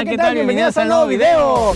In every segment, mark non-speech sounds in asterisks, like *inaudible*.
Hola, ¿qué tal? Bienvenidos a un nuevo video.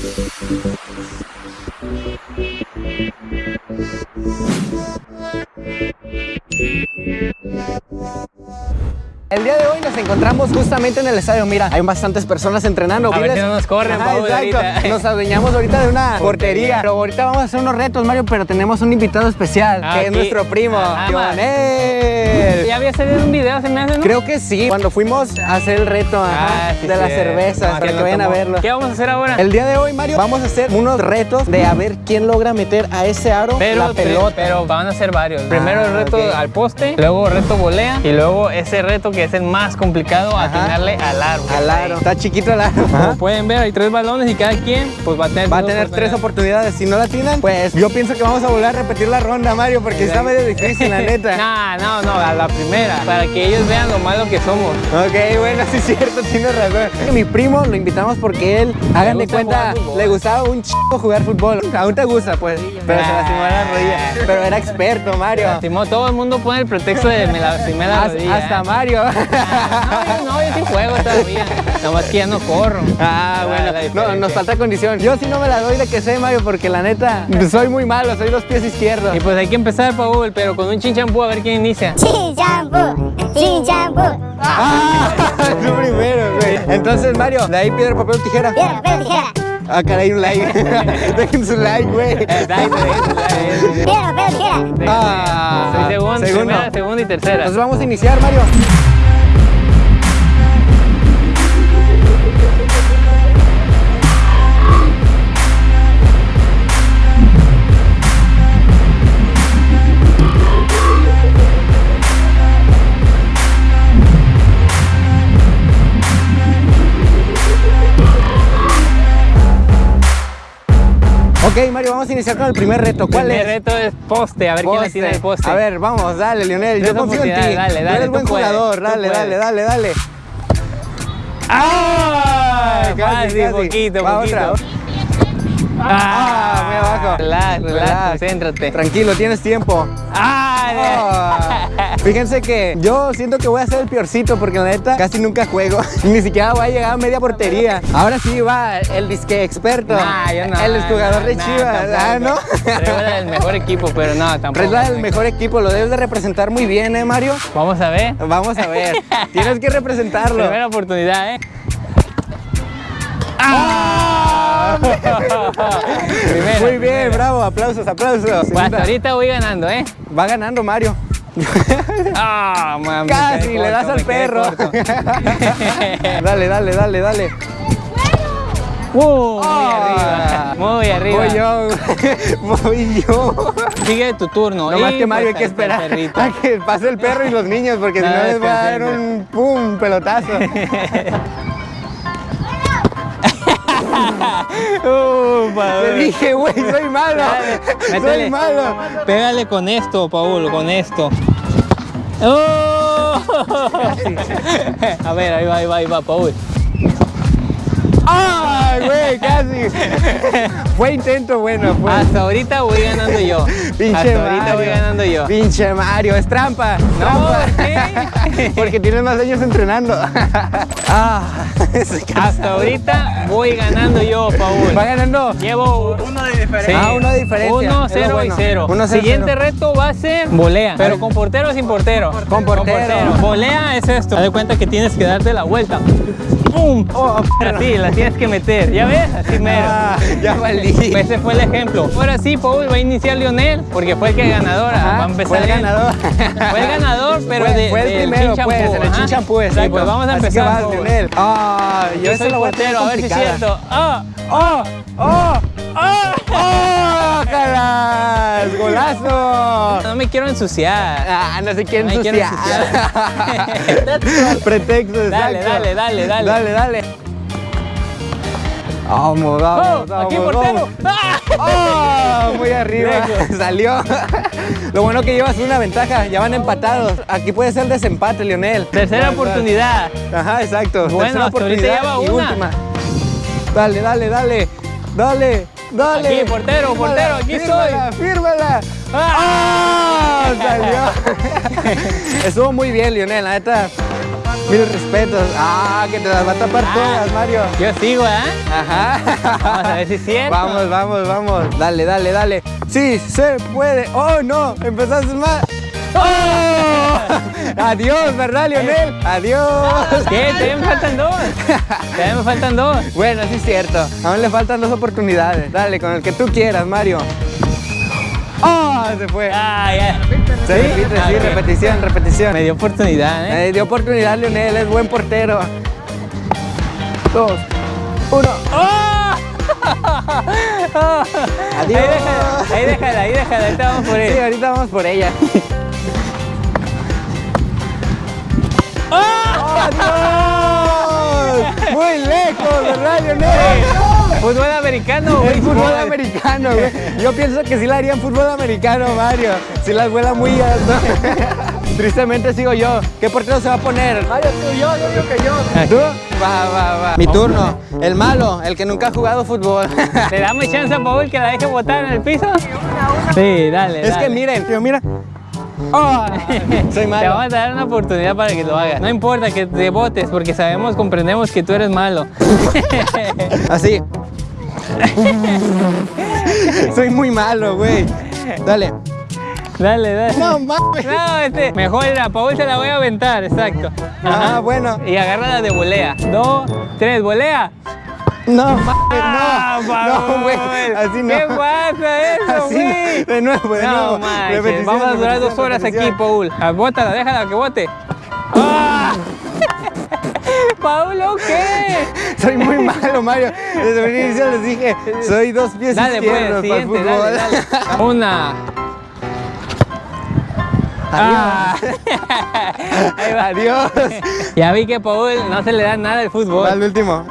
El día de hoy nos encontramos justamente en el estadio. Mira, hay bastantes personas entrenando. A ver ¿Vives? si no nos corren, Ajá, exacto. *laughs* Nos adueñamos ahorita de una portería. Pero ahorita vamos a hacer unos retos, Mario, pero tenemos un invitado especial, Ah, que es nuestro primo, Ah, Jonel. Ya había salido un video, hace, ¿no? Creo que sí, cuando fuimos a hacer el reto ajá, Ah, sí, de las sí. cervezas, No, para que vayan a verlo. ¿Qué vamos a hacer ahora? El día de hoy, Mario, vamos a hacer unos retos de a ver quién logra meter a ese aro Pero, la pelota. pero van a ser varios. Primero Ah, el reto al poste, luego reto volea y luego ese reto que es el más complicado, Ajá. atinarle al aro. Al aro. Está chiquito el aro. Como pueden ver, hay tres balones y cada quien pues va a tener Va a tener tres oportunidades. Si no la tienen, pues yo pienso que vamos a volver a repetir la ronda, Mario, porque está medio difícil, la *laughs* neta. Nah, no, no, a la primera, para que ellos vean lo malo que somos. Ok, bueno, *laughs* sí es cierto, tienes razón. Mi primo lo invitamos porque él, hagan de cuenta, le gustaba un chico jugar fútbol. Aún te gusta, pues, pero se lastimó la rodilla. *laughs* Pero era experto, Mario. Lastimó, todo el mundo pone el pretexto de me lastimé la rodilla. Hasta ¿eh? Mario. Ah, No, yo no, yo sí juego todavía. Nomás que ya no corro. Ah, la bueno, no, nos falta condición. Yo sí no me la doy de que sé, Mario, porque la neta, soy muy malo, soy dos pies izquierdos. Y pues hay que empezar, Paul, pero con un chinchampú a ver quién inicia. Chin champú, chin champú. Ah, *laughs* tú primero, güey. Entonces, Mario, de ahí piedra, papel o tijera. Piedra, papel, tijera. Ah, caray, un like. *laughs* Dejen su like, güey. Dale, dale, dale. Piedra, papel, tijera. Ah, Soy segundo, segundo. primera, segunda y tercera. Entonces vamos a iniciar, Mario. Ok, Mario, vamos a iniciar con el primer reto. ¿Cuál El es? reto es poste, a ver quién tiene el poste. A ver, vamos, dale, Lionel. Yo confío en ti. dale, Tú dale, eres tú buen puedes, jugador. Dale, puedes. dale, dale, dale. ¡Ah! Casi. poquito, Va, poquito. otra. Ah, muy abajo. Relax, relax, Relax. concéntrate. Tranquilo, tienes tiempo. ¡Ah! Ah, *laughs* Fíjense que yo siento que voy a ser el peorcito porque la neta casi nunca juego. *laughs* Ni siquiera voy a llegar a media portería. Ahora sí va el disque experto. Nah, yo no. el jugador de nah, Chivas. Ah, ¿no? Del mejor equipo, pero no, *laughs* tampoco. Regla del mejor equipo, lo debes de representar muy bien, ¿eh, Mario? Vamos a ver. Vamos a ver. Tienes que representarlo. Primera oportunidad, ¿eh? ¡Ah! Primera, Muy bien, primera. bravo, aplausos, aplausos. Pues Segunda. ahorita voy ganando, ¿eh? Va ganando Mario. ¡Ah, mami! Casi, le das al perro. *laughs* dale, dale, dale, dale. ¡Uh! Muy Ah. arriba, muy arriba. Voy yo, *laughs* voy yo. Sigue tu turno. No más y que Mario, hay que esperar a que pase el perro y los niños, porque si No, les va a dar un pum, pelotazo. *laughs* Uh, Te Paul. dije, güey, soy malo. Dale, Soy malo. Pégale con esto, Paul, con esto. ¡Oh! *laughs* A ver, ahí va, ahí va, ahí va, Paul. ¡Ay, güey, casi! *laughs* Fue intento bueno, fue. Hasta ahorita voy ganando yo. *laughs* Pinche Hasta ahorita voy ganando yo. Pinche Mario, es trampa. No, trampa. ¿qué? *laughs* Porque tienes más años entrenando. *laughs* ah. Hasta ahorita voy ganando yo, Paul. Va ganando. Llevo uno de diferencia. Ah, uno de diferencia. Uno, cero bueno. y cero. Uno, cero, Siguiente cero. reto va a ser volea, pero con portero o sin portero. Con portero. Volea es esto. Haz de cuenta que tienes que darte la vuelta. ¡Pum! Oh, Así, la tienes que meter. ¿Ya ves? Así mero. Ah, ya valí. Ese fue el ejemplo. Ahora sí, Paul va a iniciar Lionel, porque fue el que ganador. Ajá, va a empezar fue el ganador. *laughs* Fue el ganador, *laughs* pero fue, de, fue el del primero, chin pues, el ajá. chin champú, Sí, exacto. pues vamos a Así que empezar. vas. Lionel. Ah, yo, Yo soy tener portero, a ver si es cierto. ¡Ah! ¡Oh! ¡Oh! ¡Oh! ¡Oh! ¡Calas! *laughs* ¡Golazo! No me quiero ensuciar. Ah, no se quiere No me quiero ensuciar. Pretexto, Dale, exacto. dale, dale, dale. Dale, dale. Vamos, vamos, ¡Oh! vamos. ¡Aquí portero! ¡Ah! ¡Oh! Muy arriba. *laughs* Salió. Lo bueno que llevas una ventaja. Ya van empatados. Aquí puede ser desempate, Lionel. Tercera oportunidad. Ajá, exacto. Bueno, Tercera oportunidad lleva y una. última. Dale, dale, dale. Dale, dale. Aquí, portero, Fírmala, portero, aquí fírmala, Fírmala. ¡Ah! Salió. *laughs* *laughs* Estuvo muy bien, Lionel, la neta. Mil respetos. Ah, que te las va a tapar todas, Mario. Yo sigo, ¿eh? Ajá. Vamos a ver si es cierto. Vamos, vamos, vamos. Dale, dale, dale. Sí, se puede. Oh, no. Empezaste mal. ¡Oh! *laughs* Adiós, ¿verdad, Lionel? Adiós. ¿Qué? Todavía me faltan dos. Todavía me faltan dos. Bueno, sí es cierto. Aún le faltan dos oportunidades. Dale, con el que tú quieras, Mario. ¡Oh! Se fue. Ah, ya. Se repite, Ah, sí, ok. repetición, repetición. Me dio oportunidad, ¿eh? Eh, dio oportunidad, Lionel. Es buen portero. Dos, uno. ¡Oh! *laughs* Adiós. Ahí déjala, ahí déjala, ahí déjala. Ahorita vamos por Sí, él. ahorita vamos por ella. ¡Adiós! *laughs* Muy lejos, ¿verdad, Lionel? Fútbol americano, güey. Fútbol americano, güey. Yo pienso que sí la haría en fútbol americano, Mario. Si las vuela muy alto. *laughs* Tristemente sigo yo. ¿Qué portero se va a poner? Mario, tú, yo, yo digo que yo. ¿Tú? Va, va, va. Mi turno. El malo, el que nunca ha jugado fútbol. *laughs* ¿Le damos chance a Paul que la deje botar en el piso? Sí, dale. Es que miren, tío, mira. Oh, soy Te malo. vamos a dar una oportunidad para que lo hagas. No importa que te votes porque sabemos, comprendemos que tú eres malo. *laughs* Así. *laughs* soy muy malo, güey. Dale. Dale, dale. No mames. No, este, mejor era, Paul se la voy a aventar, exacto. Ah, bueno. Y agárrala de volea. Dos, tres, volea. No mames, Ah, no. Paul. No, güey. Así no. ¿Qué pasa eso, güey? no. De nuevo, de No nuevo. vamos a durar dos horas aquí. Paul. Ah, Bótala, déjala que bote. ¡Ah! ¿Paulo qué? *laughs* Soy muy malo, Mario. Desde el inicio les dije, soy dos pies Dale, pues, izquierdos para el fútbol. dale, dale. *laughs* Una. Ah. *laughs* Ahí va. Adiós. Ya vi que Paul no se le da nada al fútbol. al último.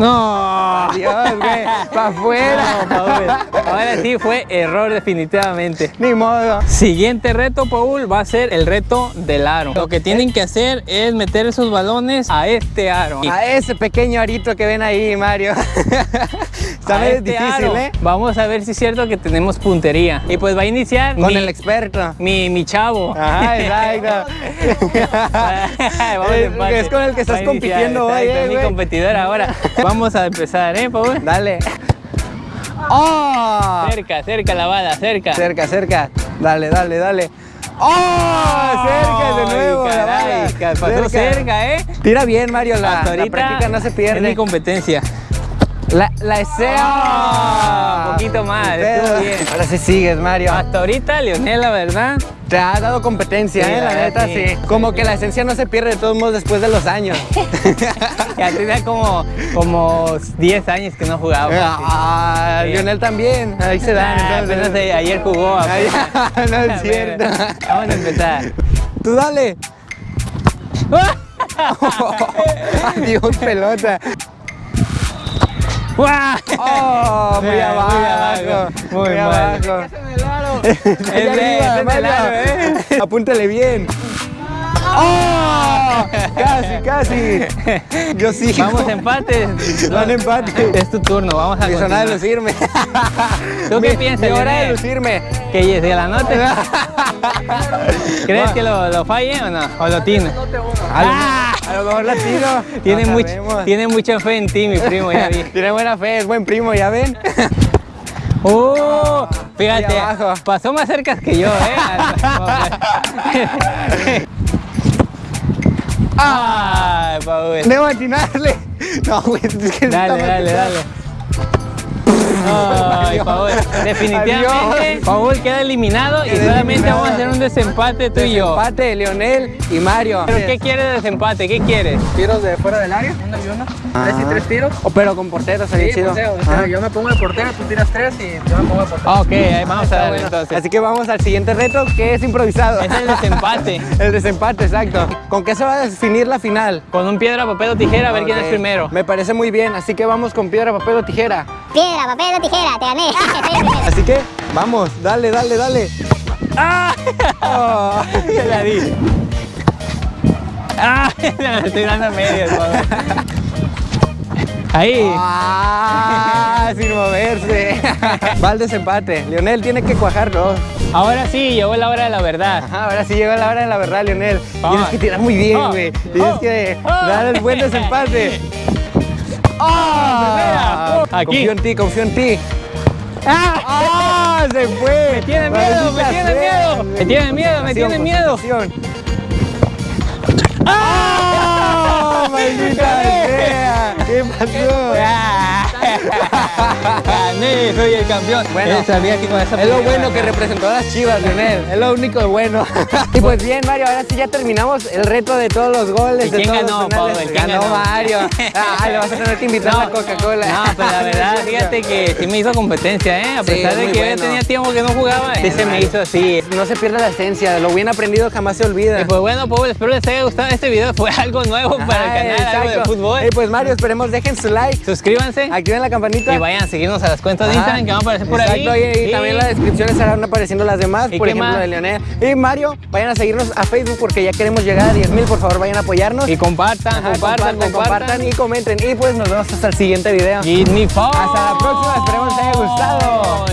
No. *laughs* Adiós, güey. Para afuera. No, Paul. Ahora sí fue error definitivamente. Ni modo. Siguiente reto, Paul, va a ser el reto del aro. Lo que tienen que hacer es meter esos balones a este aro. A ese pequeño arito que ven ahí, Mario. *laughs* Está este difícil, aro. ¿eh? Vamos a ver si es cierto que tenemos puntería. Y pues va a iniciar Con mi, el experto. mi, mi chavo. Ajá, *laughs* exacto. Vamos Es- es con el que estás compitiendo hoy, eh, es mi competidor ahora. Vamos a empezar, ¿eh, Paul? Dale. *laughs* ¡Oh! Cerca, cerca la bala, cerca. Cerca, cerca. Dale, dale, dale. ¡Oh! Cerca de Ay, nuevo. la caray, bala. ca- pasó cerca, ¿eh? Tira bien, Mario. La, la práctica no se Es mi pierde. competencia. La, la esea. Ah, un poquito más, estuvo bien. Ahora sí sigues, Mario. Hasta ahorita, Leonel, la verdad. Te ha dado competencia, Sí, ¿eh? La la neta, sí. sí. Como que la esencia no se pierde de todos modos después de los años. *laughs* Ya tenía como, como 10 años que no jugaba. Ah, Sí. Lionel también. Ahí se dan. Ah, entonces. apenas eh, ayer jugó. *laughs* Apenas. *laughs* no es A ver, cierto. Vamos a empezar. Tú dale. Adiós, pelota. ¡Guau! Oh, muy Muy abajo. abajo, muy Muy mal. abajo. *laughs* De- de ¿eh? *laughs* Apúntale bien. ¡Oh! *laughs* Casi, casi. Yo sí. Vamos a empate. Van empate. Es tu turno, vamos a Mi zona de continuar. lucirme. ¿Tú qué Mi- piensas, Mi hora de lucirme. Que se la note. ¿Crees que lo, lo falle o no? ¿O lo tiene? A lo, Ah. a lo mejor la tiro. Tiene, No much- sabemos. tiene mucha fe en ti, mi primo, ya vi. Tiene buena fe, es buen primo, ¿ya ven? ¡Oh! Fíjate, pasó más cerca que yo, ¿eh? *laughs* ¡Ay, Paul! Debo atinarle. No, güey, es que Dale, dale, dale. Ay. *laughs* Paul. Definitivamente. Paul queda eliminado y solamente vamos a hacer desempate tú y yo. Empate, Leonel y Mario. ¿Pero qué quieres de desempate? ¿Qué quieres? tiros de fuera del área, uno y uno. Tres y tres tiros. Oh, pero con portero sería Sí, chido. pues, o sea, Ajá. yo me pongo de portero, tú tiras tres y yo me pongo de portero. Ok, ahí vamos a darle bueno. entonces. Así que vamos al siguiente reto que es improvisado. Es el desempate. *laughs* El desempate, exacto. ¿Con qué se va a definir la final? Con un piedra, papel o tijera, a ver quién es primero. Me parece muy bien, así que vamos con piedra, papel o tijera. Piedra, papel o tijera, te gané. *laughs* Así que vamos, dale, dale, dale. ¡Ah! *laughs* Oh. La di. ¡Ah! *laughs* La estoy dando medias. Ahí. Ah, *laughs* sin moverse. Va al desempate. Lionel tiene que cuajarlo. Ahora sí, llegó la hora de la verdad. Ajá, ahora sí llega la hora de la verdad, Lionel. Vamos. Tienes que tirar muy bien, Oh, güey. Tienes oh, que oh. dar el buen desempate. ¡Ah! Aquí. Confío en ti, confío en ti. ¡Ah! ¡Se fue! Me tiene miedo, me tiene miedo. Me tiene miedo, me tiene miedo. Concentración. ¡Ah! *laughs* ¡Maldita sea! ¿Qué pasó? Soy el campeón. Bueno, Él sabía que con esa Es lo bueno que representó a las chivas, Lionel. Es lo único bueno. *laughs* y pues bien, Mario, ahora sí ya terminamos el reto de todos los goles. ¿Y de quién todos ganó, los. Pablo? ¿Quién ganó, ganó? Mario. *laughs* Ah, le vas a tener que invitar a Coca-Cola. No, pero la verdad, *laughs* fíjate que sí me hizo competencia, ¿eh? A Sí, pesar es de que bueno. tenía tiempo que no jugaba, sí se me hizo así. No se pierde la esencia, lo bien aprendido jamás se olvida. Y pues bueno, Paul, espero les haya gustado este video. Fue algo nuevo para el canal, algo de exacto. fútbol. Y pues Mario, esperemos dejen su like, Suscríbanse activen la campanita. y vayan a seguirnos a las cuentas de Ajá. Instagram que van a aparecer por Exacto, ahí. y, y también en la descripción estarán apareciendo las demás, ¿Y por ejemplo más? de Leonel. Y Mario, vayan a seguirnos a Facebook porque ya queremos llegar a 10 mil, por favor vayan a apoyarnos. Y compartan, Ajá, compartan, compartan, y comenten. Y pues nos vemos hasta el siguiente video. Give me five. Hasta la próxima, esperemos les haya gustado.